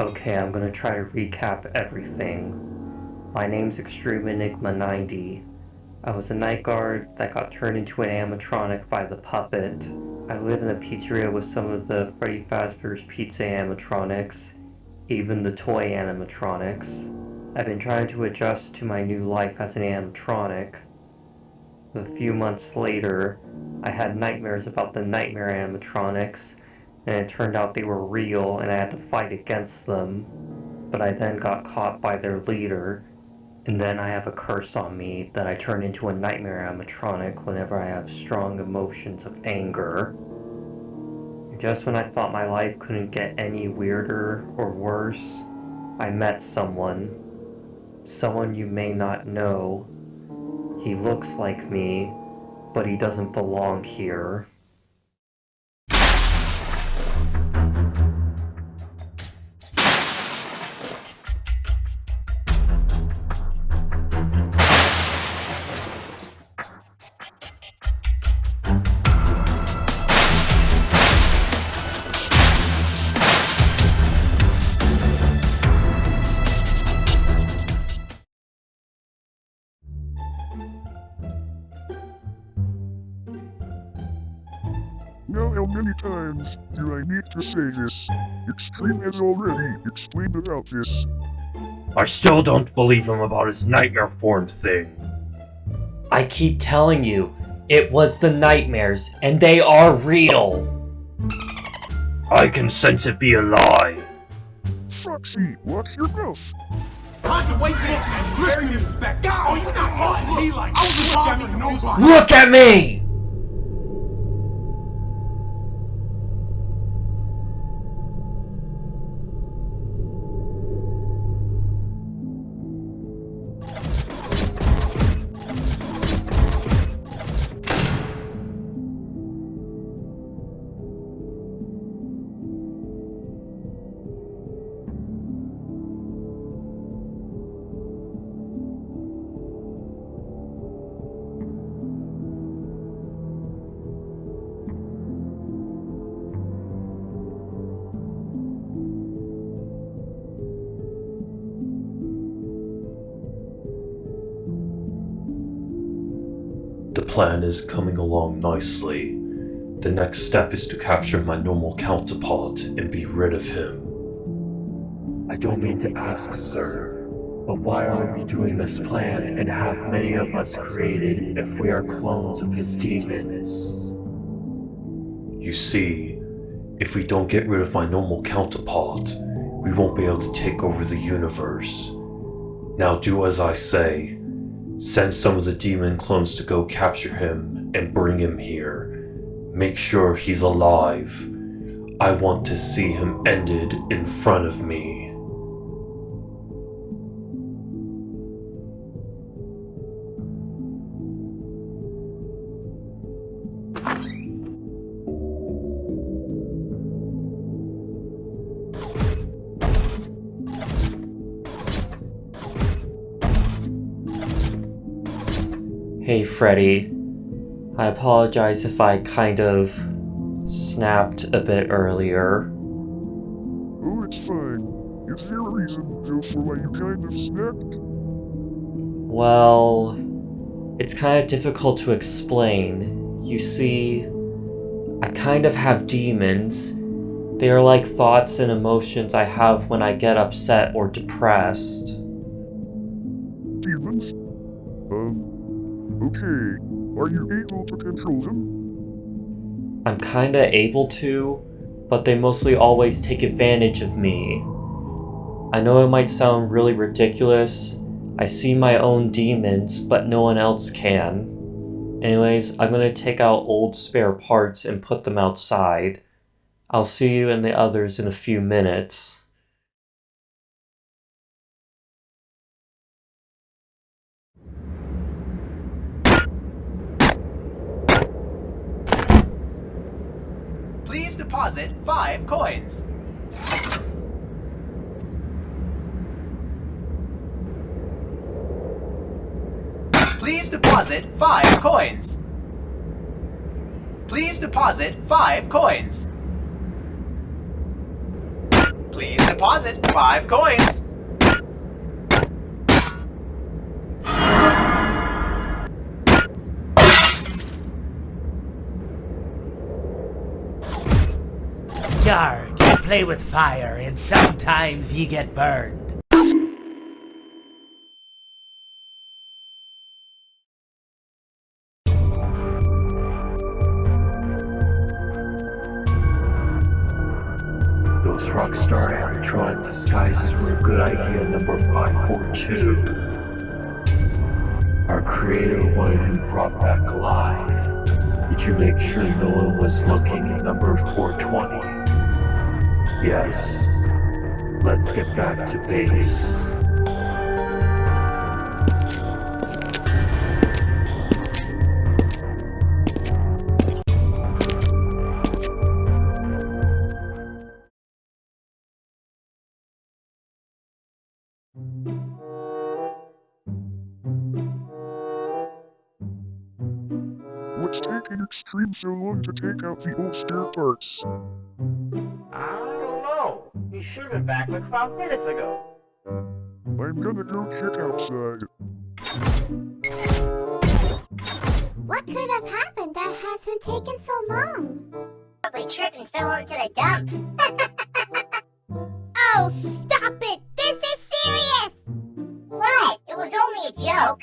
Okay, I'm gonna try to recap everything. My name's Extreme Enigma 90. I was a night guard that got turned into an animatronic by the puppet. I live in a pizzeria with some of the Freddy Fazbear's Pizza animatronics, even the toy animatronics. I've been trying to adjust to my new life as an animatronic. A few months later, I had nightmares about the nightmare animatronics, and it turned out they were real and I had to fight against them. But I then got caught by their leader, and then I have a curse on me that I turn into a nightmare animatronic whenever I have strong emotions of anger. Just when I thought my life couldn't get any weirder or worse, I met someone. Someone you may not know. He looks like me, but he doesn't belong here. Now how many times do I need to say this? Extreme has already explained about this. I still don't believe him about his nightmare form thing. I keep telling you, it was the nightmares, and they are real! I can sense it be a lie. Foxy, watch your mouth. Contra, wait, look, very disrespectful. Oh, you not talking to me like I was talking to nobody. Look at me! The plan is coming along nicely. The next step is to capture my normal counterpart and be rid of him. I don't mean to ask, sir, but why are we doing this plan and have many of us created if we are clones of his demons? You see, if we don't get rid of my normal counterpart, we won't be able to take over the universe. Now do as I say. Send some of the demon clones to go capture him and bring him here. Make sure he's alive. I want to see him ended in front of me. Freddy, I apologize if I kind of snapped a bit earlier. Oh, it's fine. Is there a reason, for why you kind of snapped? Well, it's kind of difficult to explain. You see, I kind of have demons. They are like thoughts and emotions I have when I get upset or depressed. Are you able to control them? I'm kinda able to, but they mostly always take advantage of me. I know it might sound really ridiculous. I see my own demons, but no one else can. Anyways, I'm gonna take out old spare parts and put them outside. I'll see you and the others in a few minutes. Please deposit five coins. Please deposit five coins. Please deposit five coins. Please deposit five coins. Yarg, you play with fire, and sometimes ye get burned. Those rockstar animatronic disguises were a good idea, number 542. Our creator wanted him brought back alive. Did you make sure no one was looking at number 420? Yes. Let's get back to base. What's taking Extreme so long to take out the old spare parts? I. He should have been back like five minutes ago. I'm gonna go check outside. What could have happened that has him taken so long? Probably tripped and fell into the dump. Oh, stop it! This is serious! What? It was only a joke.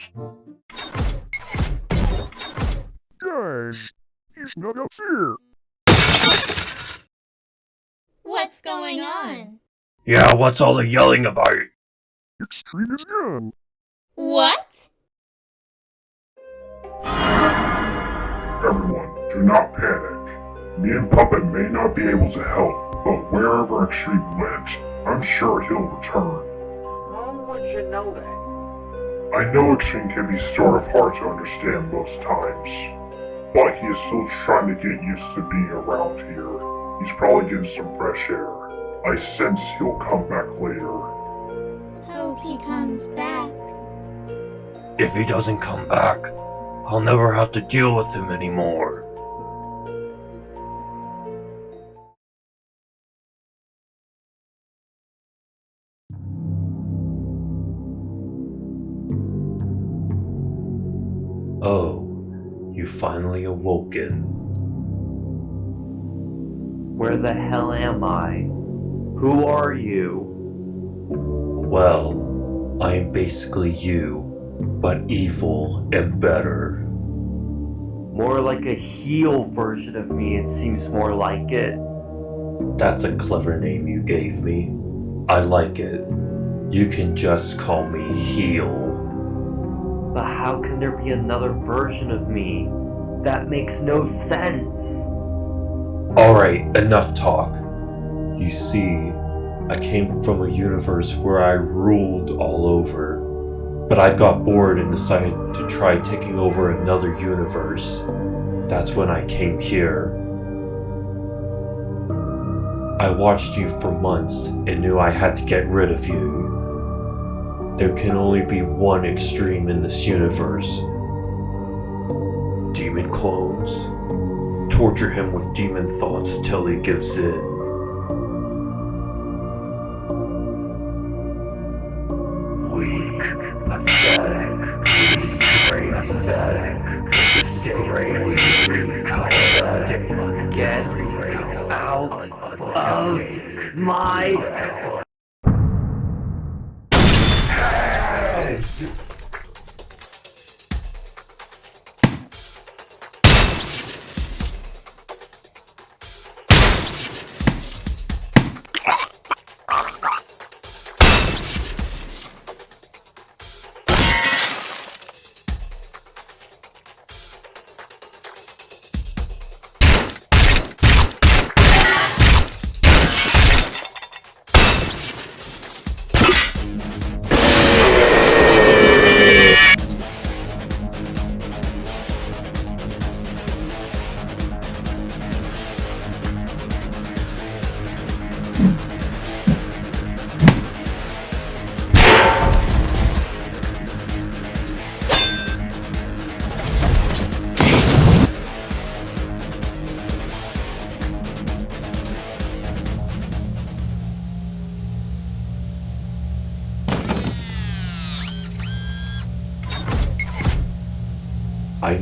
Guys, he's not up here. What's going on? Yeah, what's all the yelling about? Extreme is gone. What? Everyone, do not panic. Me and Puppet may not be able to help, but wherever Extreme went, I'm sure he'll return. How would you know that? I know Extreme can be sort of hard to understand most times, but he is still trying to get used to being around here. He's probably getting some fresh air. I sense he'll come back later. Hope he comes back. If he doesn't come back, I'll never have to deal with him anymore. Oh, you finally awoken. Where the hell am I? Who are you? Well, I am basically you, but evil and better. More like a heel version of me, it seems more like it. That's a clever name you gave me. I like it. You can just call me Heel. But how can there be another version of me? That makes no sense. Alright, enough talk. You see, I came from a universe where I ruled all over. But I got bored and decided to try taking over another universe. That's when I came here. I watched you for months and knew I had to get rid of you. There can only be one extreme in this universe. Demon clones. Torture him with demon thoughts till he gives in. Weak, pathetic, disgrace, pathetic, disgrace, pathetic, Get out of my I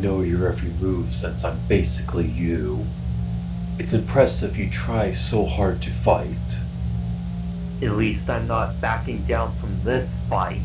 know your every move since I'm basically you. It's impressive you try so hard to fight. At least I'm not backing down from this fight.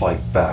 Fight back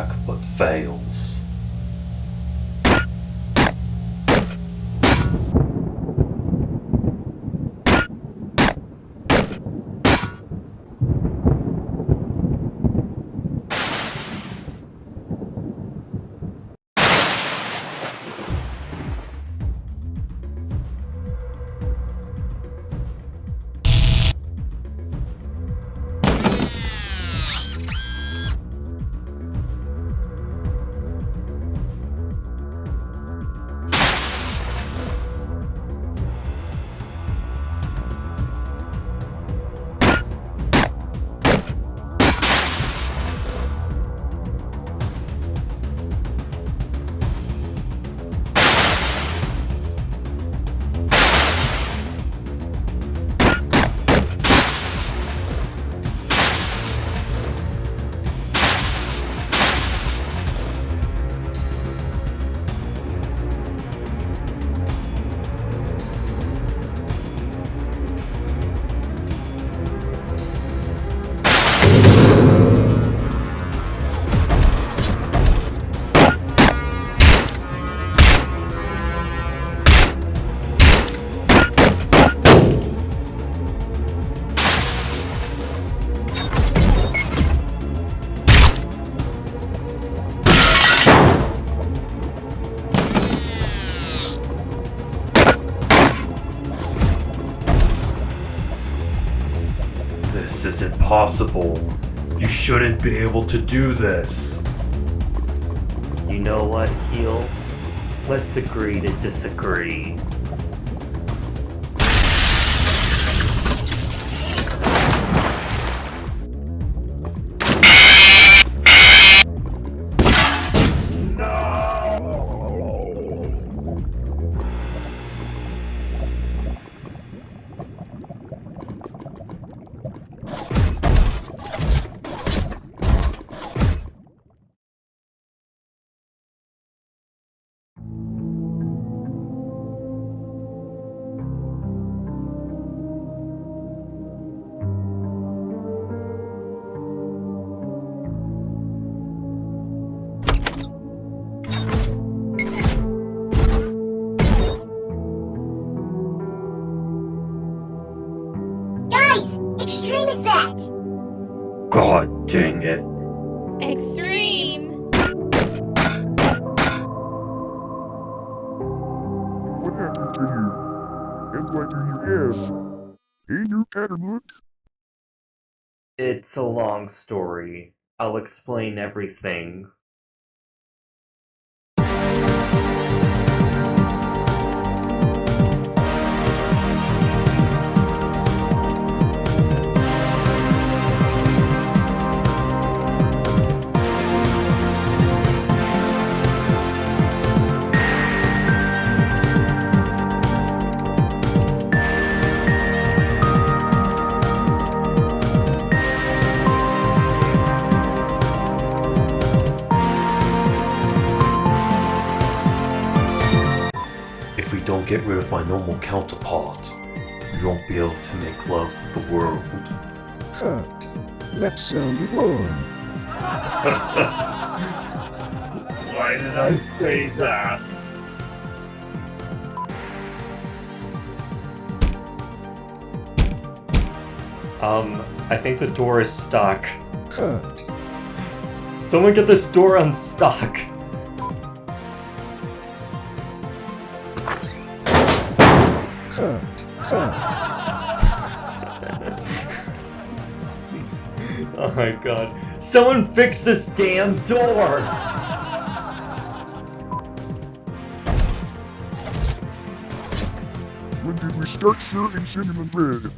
This isn't possible. You shouldn't be able to do this. You know what, Heel? Let's agree to disagree. Extreme is back! God dang it. Extreme! What happened to you? And why do you ask? Hey, you Catamount? It's a long story. I'll explain everything. Get rid of my normal counterpart, we won't be able to make love with the world. Huh. That sounded wrong. Why did I say that? Um, I think the door is stuck. Huh. Someone get this door unstuck. My god. Someone fix this damn door! When did we start serving cinnamon bread?